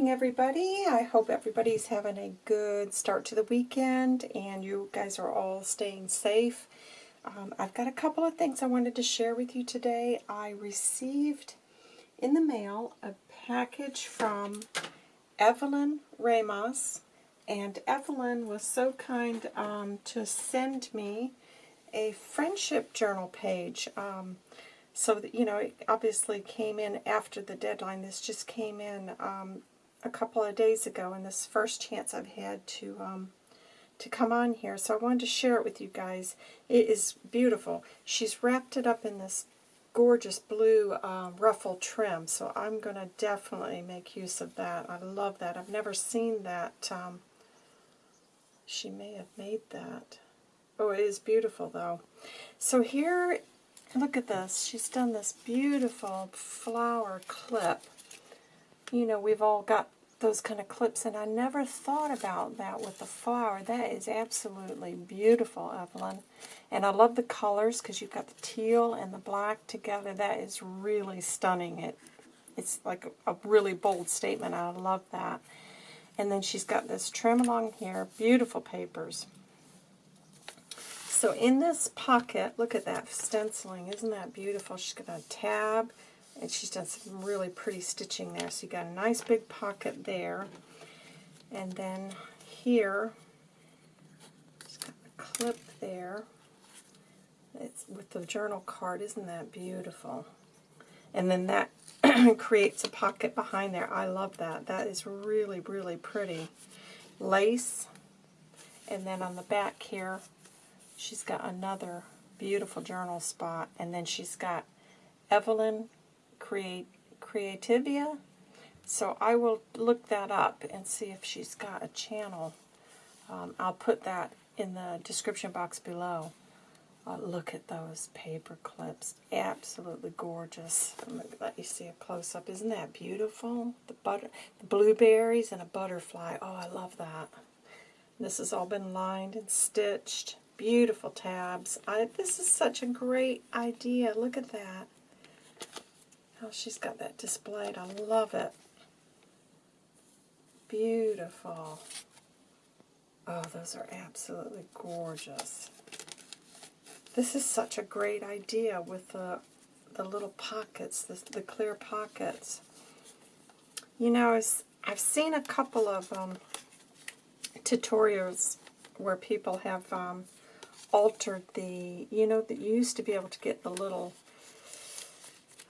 morning, everybody. I hope everybody's having a good start to the weekend and you guys are all staying safe. Um, I've got a couple of things I wanted to share with you today. I received in the mail a package from Evelyn Ramos, and Evelyn was so kind um, to send me a friendship journal page. Um, so, you know, it obviously came in after the deadline. This just came in um, a couple of days ago, and this first chance I've had to um, to come on here. So I wanted to share it with you guys. It is beautiful. She's wrapped it up in this gorgeous blue uh, ruffle trim, so I'm going to definitely make use of that. I love that. I've never seen that. Um, she may have made that. Oh, it is beautiful, though. So here Look at this. She's done this beautiful flower clip. You know, we've all got those kind of clips, and I never thought about that with the flower. That is absolutely beautiful, Evelyn. And I love the colors because you've got the teal and the black together. That is really stunning. It, It's like a really bold statement. I love that. And then she's got this trim along here. Beautiful papers. So in this pocket, look at that stenciling. Isn't that beautiful? She's got a tab, and she's done some really pretty stitching there. So you got a nice big pocket there. And then here, she's got a clip there. It's with the journal card. Isn't that beautiful? And then that creates a pocket behind there. I love that. That is really, really pretty. Lace. And then on the back here, she's got another beautiful journal spot, and then she's got Evelyn Create Creativia. So I will look that up and see if she's got a channel. Um, I'll put that in the description box below. Uh, look at those paper clips. Absolutely gorgeous. Let you see a close-up. Isn't that beautiful? The, butter, the blueberries and a butterfly. Oh, I love that. This has all been lined and stitched. Beautiful tabs. I, this is such a great idea. Look at that. How she's got that displayed. I love it. Beautiful. Oh, those are absolutely gorgeous. This is such a great idea with the, the little pockets, the, the clear pockets. You know, I've seen a couple of um, tutorials where people have um, altered the, you know, that you used to be able to get the little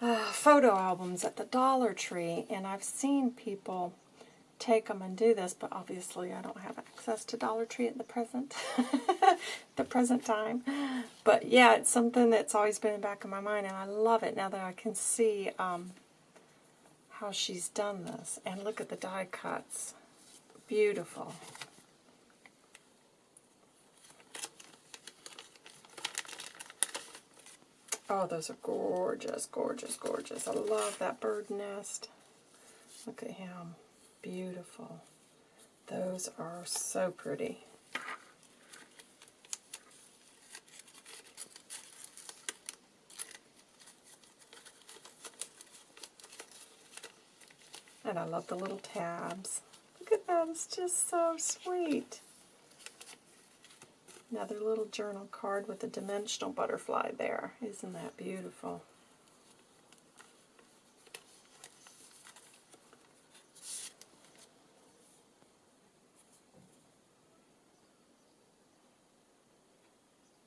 uh, photo albums at the Dollar Tree, and I've seen people take them and do this, but obviously I don't have access to Dollar Tree at the present, the present time. But yeah, it's something that's always been in the back of my mind, and I love it now that I can see um, how she's done this. And look at the die cuts. Beautiful. Oh, those are gorgeous, gorgeous, gorgeous. I love that bird nest. Look at him. Beautiful. Those are so pretty. And I love the little tabs. Look at that, it's just so sweet. Another little journal card with a dimensional butterfly there. Isn't that beautiful?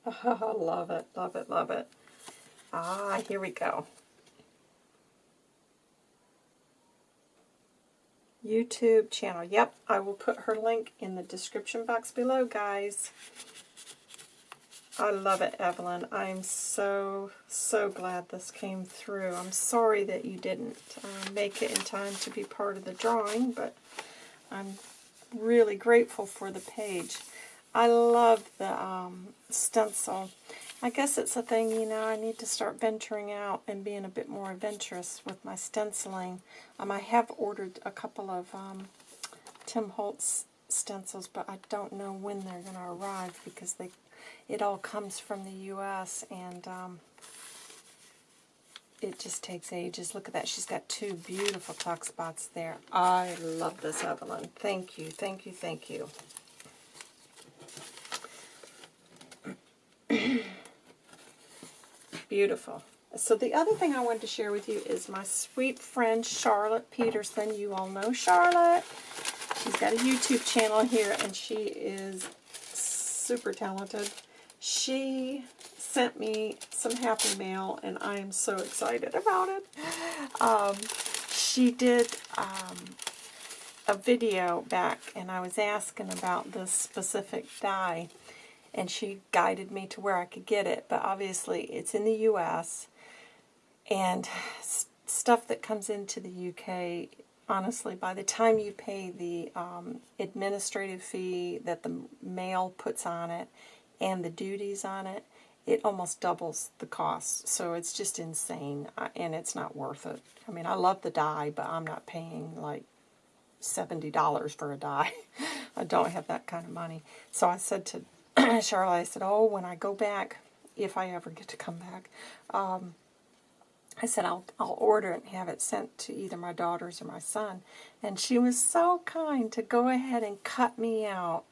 Oh, love it, love it, love it. Ah, here we go. YouTube channel. Yep, I will put her link in the description box below, guys. I love it, Evelyn. I'm so, so glad this came through. I'm sorry that you didn't uh, make it in time to be part of the drawing, but I'm really grateful for the page. I love the um, stencil. I guess it's a thing, you know, I need to start venturing out and being a bit more adventurous with my stenciling. Um, I have ordered a couple of um, Tim Holtz stencils, but I don't know when they're going to arrive because they it all comes from the U.S. and um, it just takes ages. Look at that. She's got two beautiful tuck spots there. I love this, Evelyn. Thank you, thank you, thank you. Beautiful. So the other thing I wanted to share with you is my sweet friend Charlotte Peterson. You all know Charlotte. She's got a YouTube channel here, and she is super talented. She sent me some Happy Mail, and I am so excited about it. Um, she did um, a video back, and I was asking about this specific die, and she guided me to where I could get it, but obviously it's in the U.S., and stuff that comes into the UK, honestly, by the time you pay the um, administrative fee that the mail puts on it and the duties on it, it almost doubles the cost. So it's just insane, and it's not worth it. I mean, I love the die, but I'm not paying like $70 for a die. I don't have that kind of money. So I said to Charlotte, I said, oh, when I go back, if I ever get to come back, um, I said, I'll, I'll order it and have it sent to either my daughters or my son. And she was so kind to go ahead and cut me out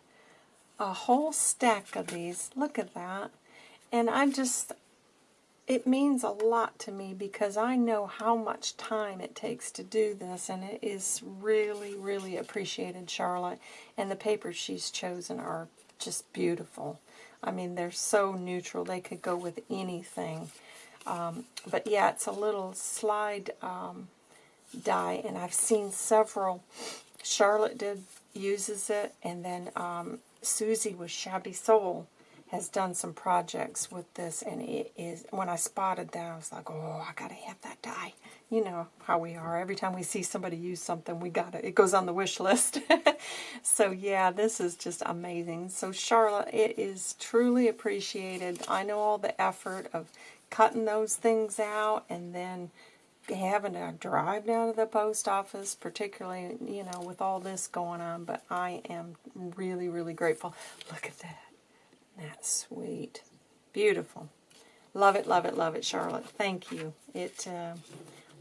a whole stack of these. Look at that. And I just, it means a lot to me because I know how much time it takes to do this. And it is really, really appreciated, Charlotte. And the papers she's chosen are just beautiful. I mean, they're so neutral. They could go with anything. Um, but yeah, it's a little slide um, die, and I've seen several. Charlotte did uses it, and then um, Susie with Shabby Soul has done some projects with this, and it is, when I spotted that, I was like, oh, I gotta have that die. You know how we are. Every time we see somebody use something, we gotta, it goes on the wish list. so yeah, this is just amazing. So Charlotte, it is truly appreciated. I know all the effort of cutting those things out and then having to drive down to the post office, particularly, you know, with all this going on. But I am really, really grateful. Look at that. That's sweet. Beautiful. Love it, love it, love it, Charlotte. Thank you. It, uh,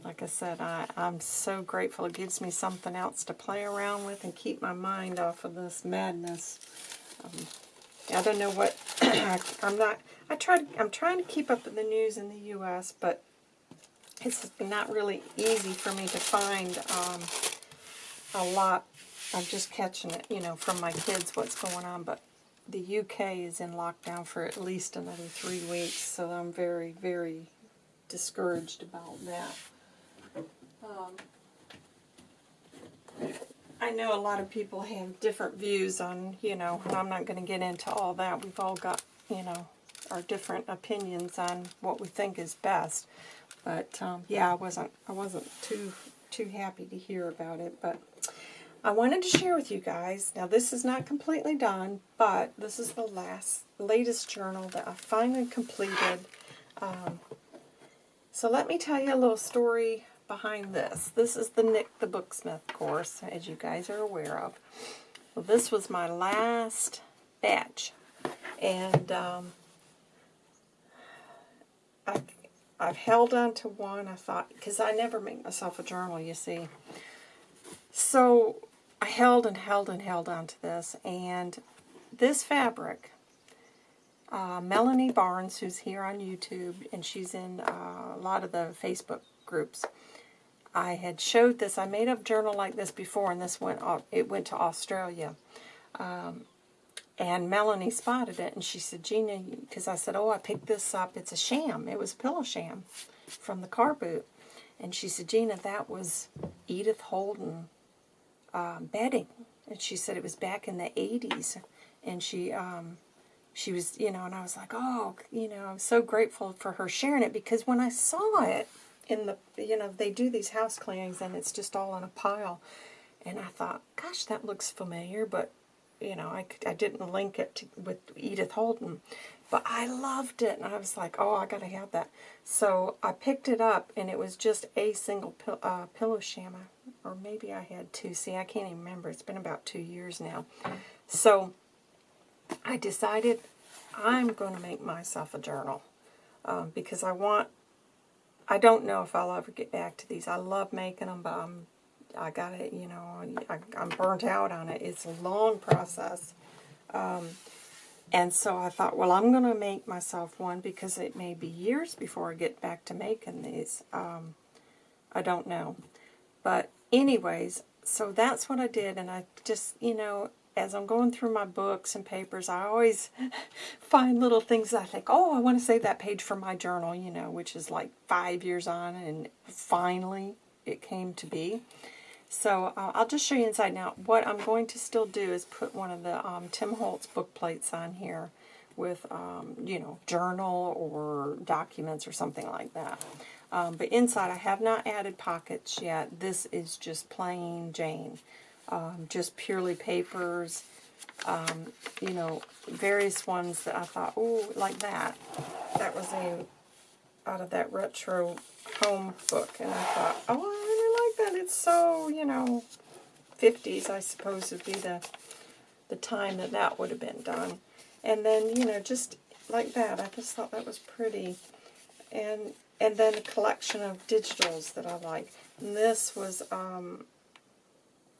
like I said, I, I'm so grateful. It gives me something else to play around with and keep my mind off of this madness. Um, I don't know what, I'm not, I try. I'm trying to keep up with the news in the U.S., but it's not really easy for me to find um, a lot. I'm just catching it, you know, from my kids what's going on, but the UK is in lockdown for at least another three weeks, so I'm very, very discouraged about that. Um, I know a lot of people have different views on, you know, and I'm not going to get into all that. We've all got, you know, our different opinions on what we think is best. But um, yeah, I wasn't I wasn't too too happy to hear about it. But I wanted to share with you guys. Now this is not completely done, but this is the last latest journal that I finally completed. Um, so let me tell you a little story behind this. This is the Nik the Booksmith course, as you guys are aware of. Well, this was my last batch. And um, I, I've held on to one. I thought, because I never make myself a journal, you see. So I held and held and held on to this. And this fabric, uh, Melanie Barnes, who's here on YouTube, and she's in uh, a lot of the Facebook groups, I had showed this. I made a journal like this before, and this went off, it went to Australia. Um, and Melanie spotted it, and she said, Gina, because I said, oh, I picked this up. It's a sham. It was a pillow sham from the car boot. And she said, Gina, that was Edith Holden uh, bedding. And she said it was back in the 80s. And she, um, she was, you know, and I was like, oh, you know, I'm so grateful for her sharing it because when I saw it in the, you know, they do these house cleanings and it's just all in a pile. And I thought, gosh, that looks familiar, but you know, I, I didn't link it to, with Edith Holden. But I loved it, and I was like, oh, I got to have that. So I picked it up, and it was just a single pill, uh, pillow sham. Or maybe I had two. See, I can't even remember. It's been about two years now. So I decided I'm going to make myself a journal um, because I want I don't know if I'll ever get back to these. I love making them, but I'm, I got it, you know, I, I'm burnt out on it. It's a long process. Um, and so I thought, well, I'm going to make myself one because it may be years before I get back to making these. Um, I don't know. But anyways, so that's what I did. And I just, you know, as I'm going through my books and papers, I always find little things I think, oh, I want to save that page for my journal, you know, which is like five years on. And finally it came to be. So uh, I'll just show you inside. Now, what I'm going to still do is put one of the um, Tim Holtz book plates on here with, um, you know, journal or documents or something like that. Um, but inside, I have not added pockets yet. This is just plain Jane. Um, just purely papers, um, you know, various ones that I thought, oh, like that. That was a out of that retro home book, and I thought, oh, that it's so, you know, 50s, I suppose, would be the, the time that that would have been done. And then, you know, just like that. I just thought that was pretty. And and then a collection of digitals that I like. And this was um,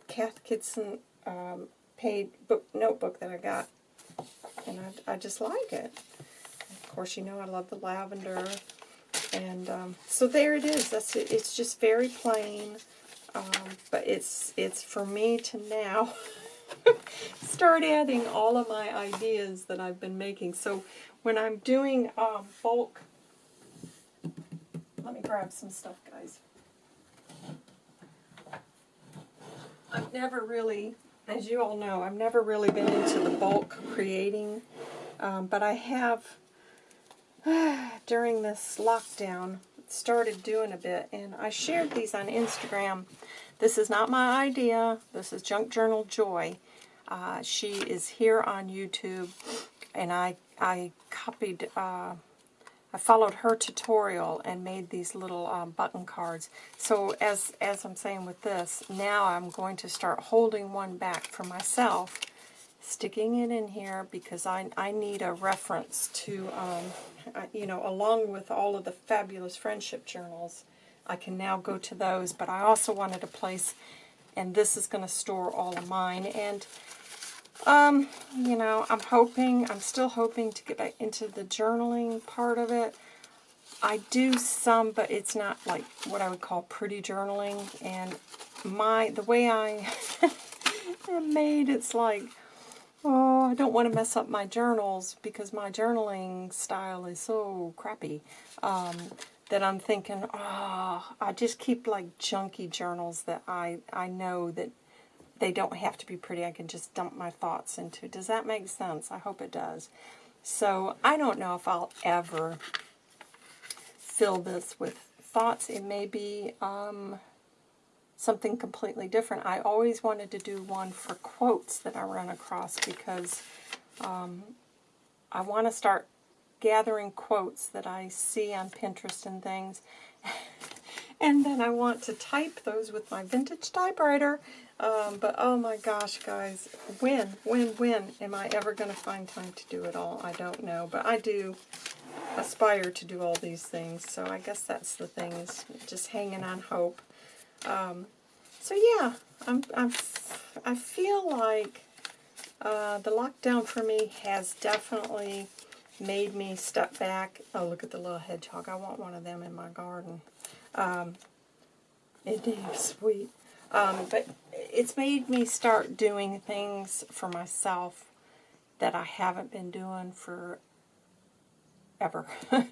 Cath Kidston um, paid book notebook that I got. And I, I just like it. Of course, you know I love the lavender. And um, so there it is. That's it. It's just very plain. Um, but it's it's for me to now start adding all of my ideas that I've been making. So when I'm doing um, bulk, let me grab some stuff, guys. I've never really, as you all know, I've never really been into the bulk creating, um, but I have during this lockdown started doing a bit, and I shared these on Instagram. This is not my idea. This is Junk Journal Joy. Uh, she is here on YouTube, and I I copied, uh, I followed her tutorial and made these little um, button cards. So as as I'm saying with this, now I'm going to start holding one back for myself sticking it in here because I, I need a reference to, um, you know, along with all of the fabulous friendship journals, I can now go to those, but I also wanted a place, and this is going to store all of mine, and, um, you know, I'm hoping, I'm still hoping to get back into the journaling part of it. I do some, but it's not like what I would call pretty journaling, and my, the way I made, it's like, oh, I don't want to mess up my journals because my journaling style is so crappy um, that I'm thinking, oh, I just keep like junky journals that I, I know that they don't have to be pretty. I can just dump my thoughts into. Does that make sense? I hope it does. So I don't know if I'll ever fill this with thoughts. It may be um, something completely different. I always wanted to do one for quotes that I run across because um, I want to start gathering quotes that I see on Pinterest and things. and then I want to type those with my vintage typewriter. Um, but oh my gosh, guys, when, when, when am I ever going to find time to do it all? I don't know, but I do aspire to do all these things. So I guess that's the thing, is just hanging on hope. Um, so yeah, I'm, I'm, I feel like uh, the lockdown for me has definitely made me step back. Oh, look at the little hedgehog. I want one of them in my garden. Um, it is sweet. Um, but it's made me start doing things for myself that I haven't been doing for ever.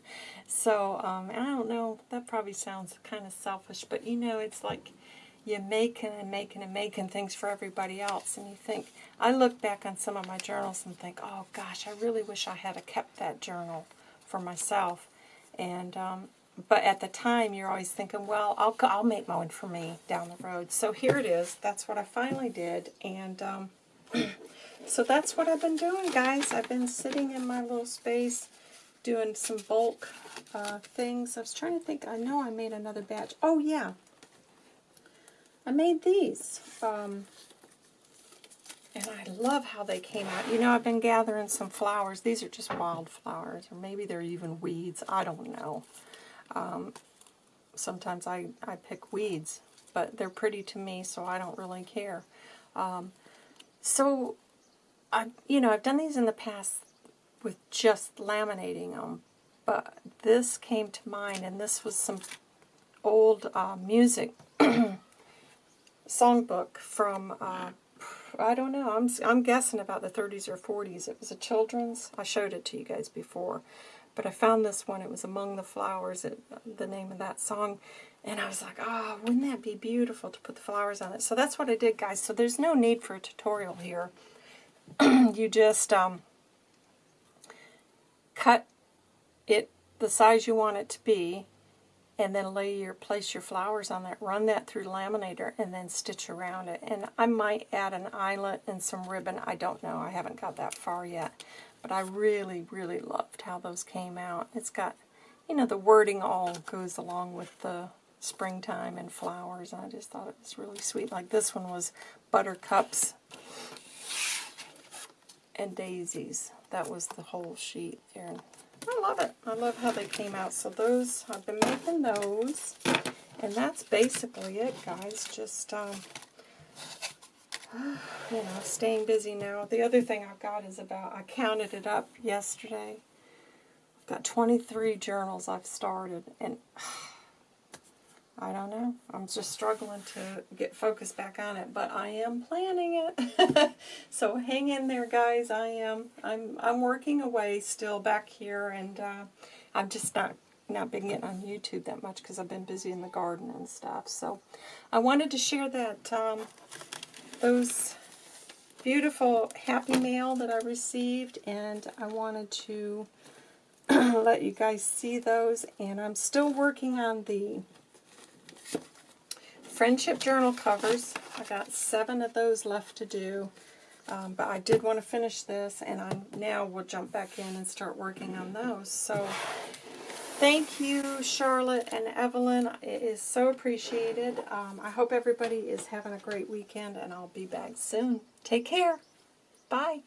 so, um, I don't know, that probably sounds kind of selfish, but you know, it's like you're making and making and making things for everybody else, and you think, I look back on some of my journals and think, oh gosh, I really wish I had kept that journal for myself. And um, but at the time, you're always thinking, well, I'll I'll make one for me down the road. So here it is. That's what I finally did, and um, so that's what I've been doing, guys. I've been sitting in my little space doing some bulk uh, things. I was trying to think. I know I made another batch. Oh, yeah. I made these. Um, and I love how they came out. You know, I've been gathering some flowers. These are just wildflowers, or maybe they're even weeds. I don't know. Um, sometimes I, I pick weeds, but they're pretty to me, so I don't really care. Um, so, I, you know, I've done these in the past with just laminating them, but this came to mind, and this was some old uh, music songbook from, uh, I don't know, I'm, I'm guessing about the 30s or 40s. It was a children's. I showed it to you guys before. But I found this one. It was Among the Flowers, it, the name of that song. And I was like, oh, wouldn't that be beautiful to put the flowers on it? So that's what I did, guys. So there's no need for a tutorial here. you just um, cut it the size you want it to be and then lay your place your flowers on that. Run that through laminator and then stitch around it. And I might add an eyelet and some ribbon. I don't know. I haven't got that far yet. But I really, really loved how those came out. It's got, you know, the wording all goes along with the springtime and flowers. And I just thought it was really sweet. Like this one was buttercups and daisies. That was the whole sheet there. I love it. I love how they came out. So those, I've been making those. And that's basically it, guys. Just, um, you know, staying busy now. The other thing I've got is about, I counted it up yesterday. I've got 23 journals I've started. And I don't know. I'm just struggling to get focused back on it, but I am planning it. so hang in there, guys. I am. I'm. I'm working away still back here, and uh, I'm just not not been getting on YouTube that much because I've been busy in the garden and stuff. So I wanted to share that um, those beautiful happy mail that I received, and I wanted to let you guys see those. And I'm still working on the friendship journal covers. I got seven of those left to do. Um, but I did want to finish this, and I now will jump back in and start working on those. So thank you, Charlotte and Evelyn. It is so appreciated. Um, I hope everybody is having a great weekend, and I'll be back soon. Take care. Bye.